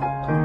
Bye.